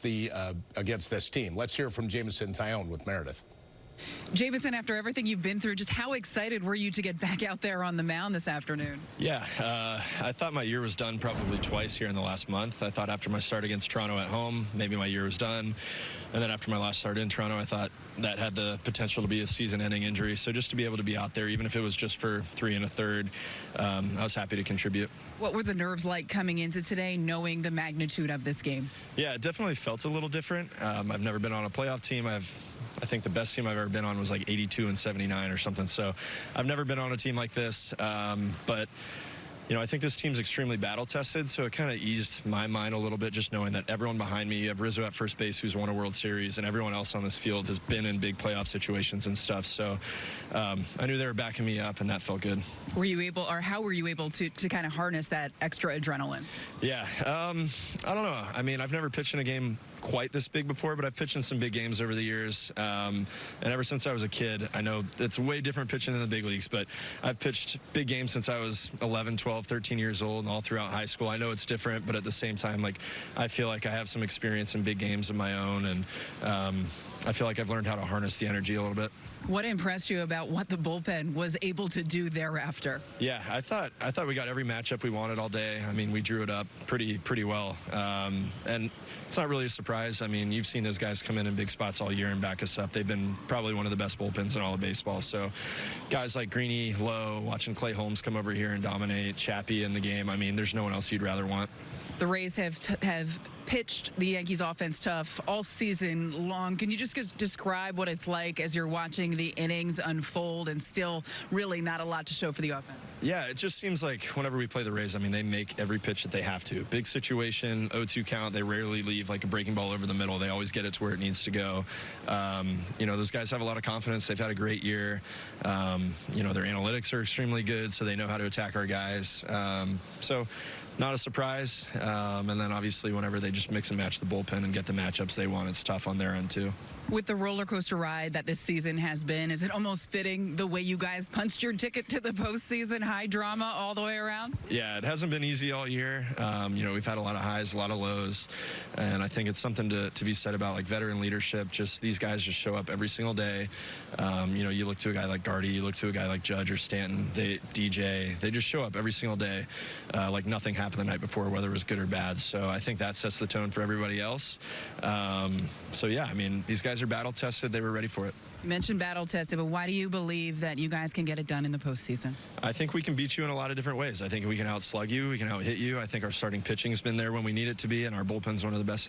against the uh, against this team. Let's hear from Jameson Taillon with Meredith. Jameson, after everything you've been through, just how excited were you to get back out there on the mound this afternoon? Yeah, uh, I thought my year was done probably twice here in the last month. I thought after my start against Toronto at home, maybe my year was done. And then after my last start in Toronto, I thought that had the potential to be a season-ending injury. So just to be able to be out there, even if it was just for three and a third, um, I was happy to contribute. What were the nerves like coming into today, knowing the magnitude of this game? Yeah, it definitely felt a little different. Um, I've never been on a playoff team. I've I think the best team I've ever been on was like 82 and 79 or something. So I've never been on a team like this. Um, but you know, I think this team's extremely battle tested, so it kind of eased my mind a little bit just knowing that everyone behind me, you have Rizzo at first base who's won a World Series, and everyone else on this field has been in big playoff situations and stuff. So um, I knew they were backing me up, and that felt good. Were you able, or how were you able to, to kind of harness that extra adrenaline? Yeah, um, I don't know. I mean, I've never pitched in a game quite this big before, but I've pitched in some big games over the years. Um, and ever since I was a kid, I know it's way different pitching in the big leagues, but I've pitched big games since I was 11, 12, 13 years old and all throughout high school. I know it's different, but at the same time, like I feel like I have some experience in big games of my own, and um, I feel like I've learned how to harness the energy a little bit. What impressed you about what the bullpen was able to do thereafter? Yeah, I thought I thought we got every matchup we wanted all day. I mean, we drew it up pretty pretty well, um, and it's not really a surprise. I mean, you've seen those guys come in in big spots all year and back us up. They've been probably one of the best bullpens in all of baseball. So, guys like Greeny, Lowe, watching Clay Holmes come over here and dominate, Chappie in the game. I mean, there's no one else you'd rather want. The Rays have have pitched the Yankees offense tough all season long. Can you just describe what it's like as you're watching the innings unfold and still really not a lot to show for the offense? Yeah, it just seems like whenever we play the Rays, I mean, they make every pitch that they have to. Big situation, 0-2 count. They rarely leave like a breaking ball over the middle. They always get it to where it needs to go. Um, you know, those guys have a lot of confidence. They've had a great year. Um, you know, their analytics are extremely good, so they know how to attack our guys. Um, so not a surprise. Um, and then obviously whenever they just mix and match the bullpen and get the matchups they want, it's tough on their end too. With the roller coaster ride that this season has been, is it almost fitting the way you guys punched your ticket to the postseason? High drama all the way around? Yeah, it hasn't been easy all year. Um, you know, we've had a lot of highs, a lot of lows. And I think it's something to, to be said about like veteran leadership. Just these guys just show up every single day. Um, you know, you look to a guy like Gardy, you look to a guy like Judge or Stanton, they, DJ, they just show up every single day uh, like nothing happened happened the night before, whether it was good or bad. So I think that sets the tone for everybody else. Um, so yeah, I mean, these guys are battle tested. They were ready for it. You mentioned battle tested, but why do you believe that you guys can get it done in the postseason? I think we can beat you in a lot of different ways. I think we can outslug you. We can outhit you. I think our starting pitching's been there when we need it to be, and our bullpen's one of the best.